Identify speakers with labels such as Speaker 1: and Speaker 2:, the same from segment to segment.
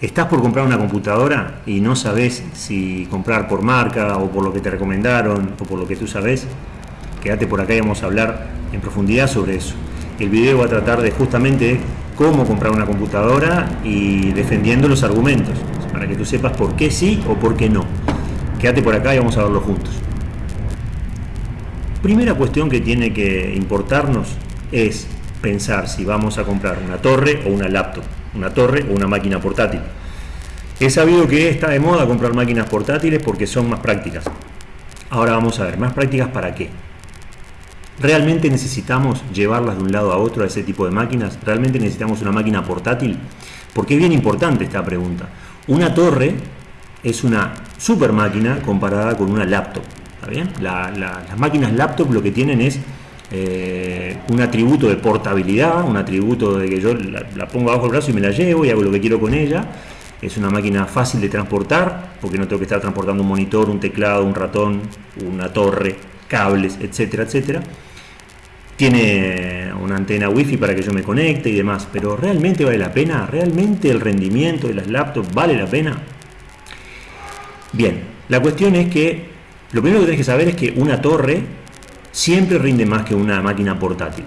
Speaker 1: ¿Estás por comprar una computadora y no sabes si comprar por marca o por lo que te recomendaron o por lo que tú sabes? Quédate por acá y vamos a hablar en profundidad sobre eso. El video va a tratar de justamente cómo comprar una computadora y defendiendo los argumentos, para que tú sepas por qué sí o por qué no. Quédate por acá y vamos a verlo juntos. Primera cuestión que tiene que importarnos es pensar si vamos a comprar una torre o una laptop, una torre o una máquina portátil. He sabido que está de moda comprar máquinas portátiles porque son más prácticas. Ahora vamos a ver, ¿más prácticas para qué? ¿Realmente necesitamos llevarlas de un lado a otro a ese tipo de máquinas? ¿Realmente necesitamos una máquina portátil? Porque es bien importante esta pregunta. Una torre es una super máquina comparada con una laptop. ¿Está bien? las máquinas laptop lo que tienen es eh, un atributo de portabilidad, un atributo de que yo la, pongo bajo el brazo y me la llevo y hago lo que quiero con ella. Es una máquina fácil de transportar, porque no tengo que estar transportando un monitor, un teclado, un ratón, una torre, cables, etcétera, etcétera. Tiene una antena wifi para que yo me conecte y demás, pero ¿realmente vale la pena? ¿Realmente el rendimiento de las laptops vale la pena? Bien, la cuestión es que lo primero que tenés que saber es que una torre siempre rinde más que una máquina portátil.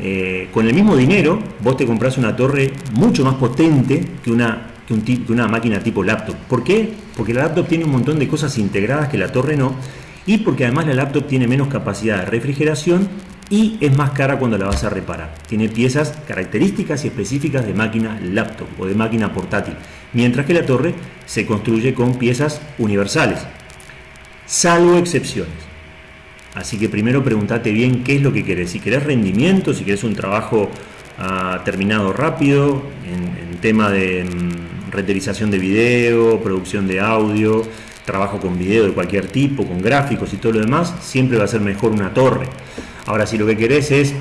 Speaker 1: Eh, con el mismo dinero, vos te compras una torre mucho más potente que una, que una máquina tipo laptop. ¿Por qué? Porque la laptop tiene un montón de cosas integradas que la torre no y porque además la laptop tiene menos capacidad de refrigeración y es más cara cuando la vas a reparar. Tiene piezas características y específicas de máquina laptop o de máquina portátil, mientras que la torre se construye con piezas universales, salvo excepciones. Así que primero pregúntate bien qué es lo que querés. Si querés rendimiento, si querés un trabajo ah, terminado rápido, en, tema de mm, renderización de video, producción de audio, trabajo con video de cualquier tipo, con gráficos y todo lo demás, siempre va a ser mejor una torre. Ahora, si lo que querés es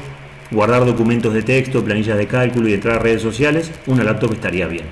Speaker 1: guardar documentos de texto, planillas de cálculo y entrar a redes sociales, una laptop estaría bien.